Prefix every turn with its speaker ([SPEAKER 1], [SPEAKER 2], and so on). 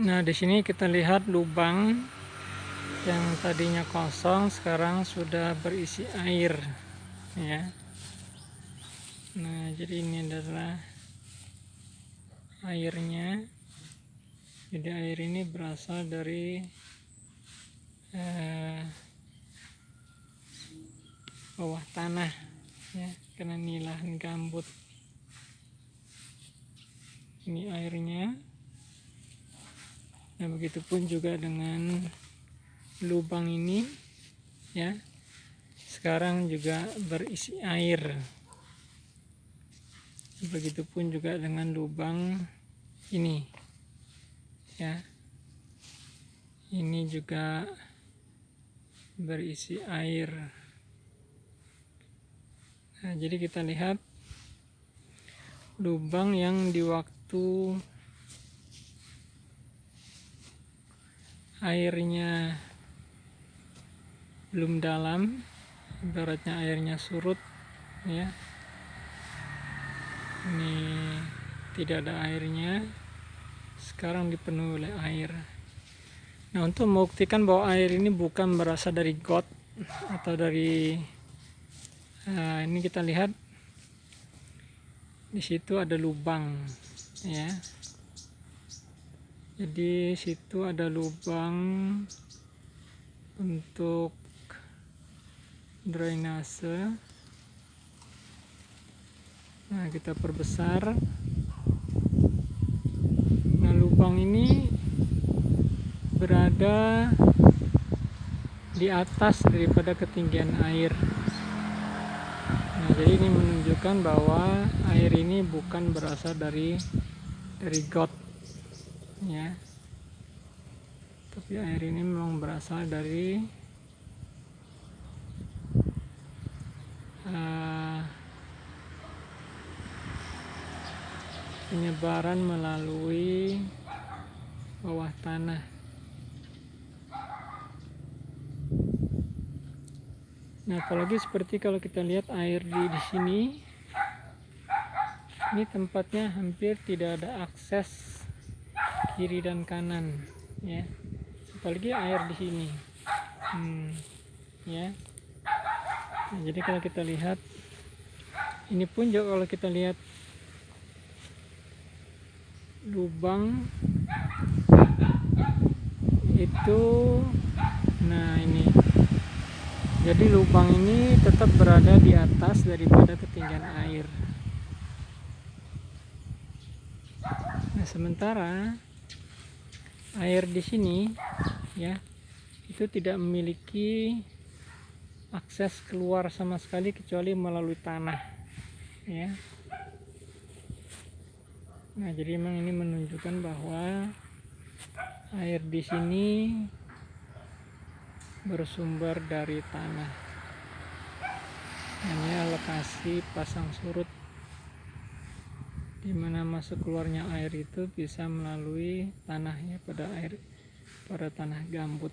[SPEAKER 1] Nah, di sini kita lihat lubang yang tadinya kosong sekarang sudah berisi air ya. Nah, jadi ini adalah airnya. Jadi air ini berasal dari eh, bawah tanah ya, karena ini lahan gambut. Ini airnya. Nah, begitupun juga dengan lubang ini ya. Sekarang juga berisi air. Begitupun juga dengan lubang ini. Ya. Ini juga berisi air. Nah, jadi kita lihat lubang yang di waktu airnya belum dalam ibaratnya airnya surut ya. Ini tidak ada airnya sekarang dipenuhi oleh air. Nah untuk membuktikan bahwa air ini bukan berasal dari got atau dari uh, ini kita lihat di situ ada lubang ya jadi situ ada lubang untuk drainase. Nah kita perbesar. Nah lubang ini berada di atas daripada ketinggian air. Nah jadi ini menunjukkan bahwa air ini bukan berasal dari dari got ya. Tapi air ini memang berasal dari uh, penyebaran melalui bawah tanah. Nah, apalagi seperti kalau kita lihat air di, di sini, ini tempatnya hampir tidak ada akses kiri dan kanan ya. Apalagi air di sini. Hmm, ya. Nah, jadi kalau kita lihat ini pun juga kalau kita lihat lubang itu nah ini. Jadi lubang ini tetap berada di atas daripada ketinggian air nah sementara air di sini ya itu tidak memiliki akses keluar sama sekali kecuali melalui tanah ya. Nah jadi memang ini menunjukkan bahwa air di sini bersumber dari tanah. Hanya lokasi pasang surut di mana masuk keluarnya air itu bisa melalui tanahnya pada air pada tanah gambut